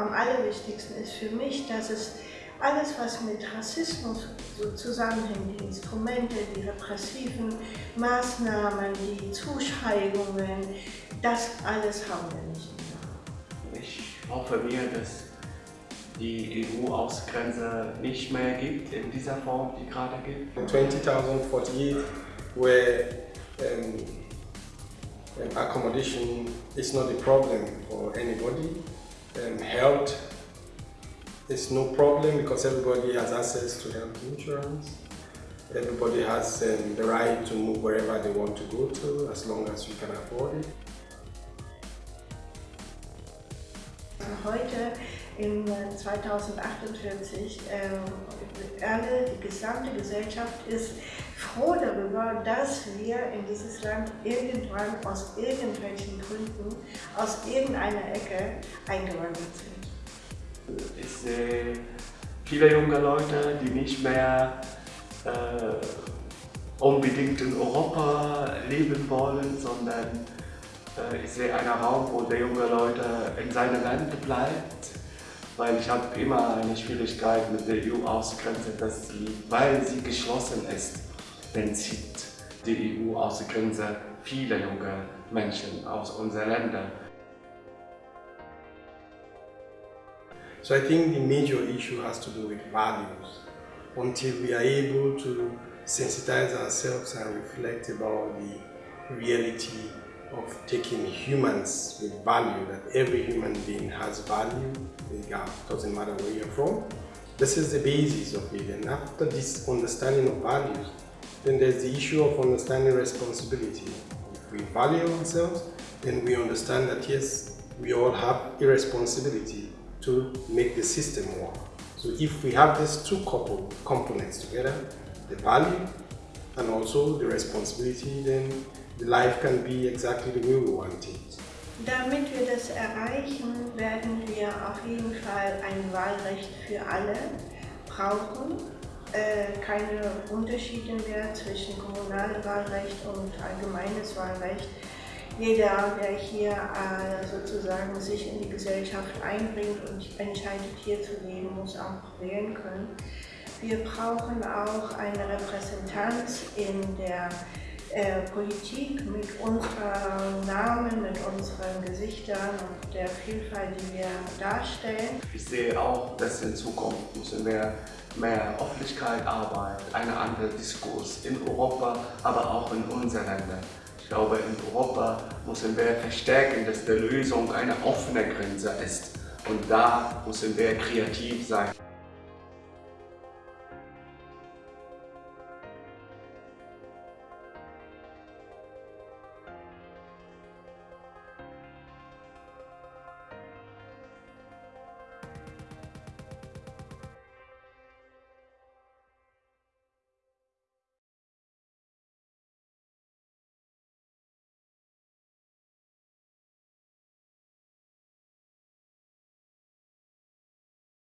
am allerwichtigsten ist für mich, dass es alles, was mit Rassismus so zusammenhängt, die Instrumente, die repressiven Maßnahmen, die Zuschreibungen, das alles haben wir nicht mehr. Ich hoffe mir, dass die EU-Außengrenze nicht mehr gibt in dieser Form, die gerade gibt. 20,048 where um, um, accommodation is not a problem for anybody. Um, health is no problem because everybody has access to health insurance. Everybody has um, the right to move wherever they want to go to as long as you can afford it. Heute in 2048 äh, alle, die gesamte Gesellschaft ist froh darüber, dass wir in dieses Land irgendwann aus irgendwelchen Gründen, aus irgendeiner Ecke eingewandert sind. Ich sehe viele junge Leute, die nicht mehr äh, unbedingt in Europa leben wollen, sondern äh, ich sehe einen Raum, wo der junge Leute in seinem Land bleibt weil ich habe immer eine Schwierigkeit mit der EU-Außengrenze, weil sie geschlossen ist, dann zieht die EU-Außengrenze viele junge Menschen aus unseren Ländern. So I think the major issue has to do with values. Until we are able to sensitize ourselves and reflect about the reality of taking humans with value, that every human being has value, it doesn't matter where you're from. This is the basis of it. And after this understanding of values, then there's the issue of understanding responsibility. If we value ourselves, then we understand that yes, we all have a responsibility to make the system work. So if we have these two couple components together, the value and also the responsibility, then the life can be exactly the way we want it. Damit wir das erreichen, werden wir auf jeden Fall ein Wahlrecht für alle brauchen. Äh, keine Unterschiede mehr zwischen kommunalem Wahlrecht und allgemeines Wahlrecht. Jeder, der hier äh, sozusagen sich in die Gesellschaft einbringt und entscheidet, hier zu leben, muss auch wählen können. Wir brauchen auch eine Repräsentanz in der äh, Politik mit unseren Namen, mit unseren Gesichtern und der Vielfalt, die wir darstellen. Ich sehe auch, dass in Zukunft müssen wir mehr Öffentlichkeit arbeiten, eine andere Diskurs in Europa, aber auch in unseren Ländern. Ich glaube, in Europa müssen wir verstärken, dass die Lösung eine offene Grenze ist. Und da müssen wir kreativ sein.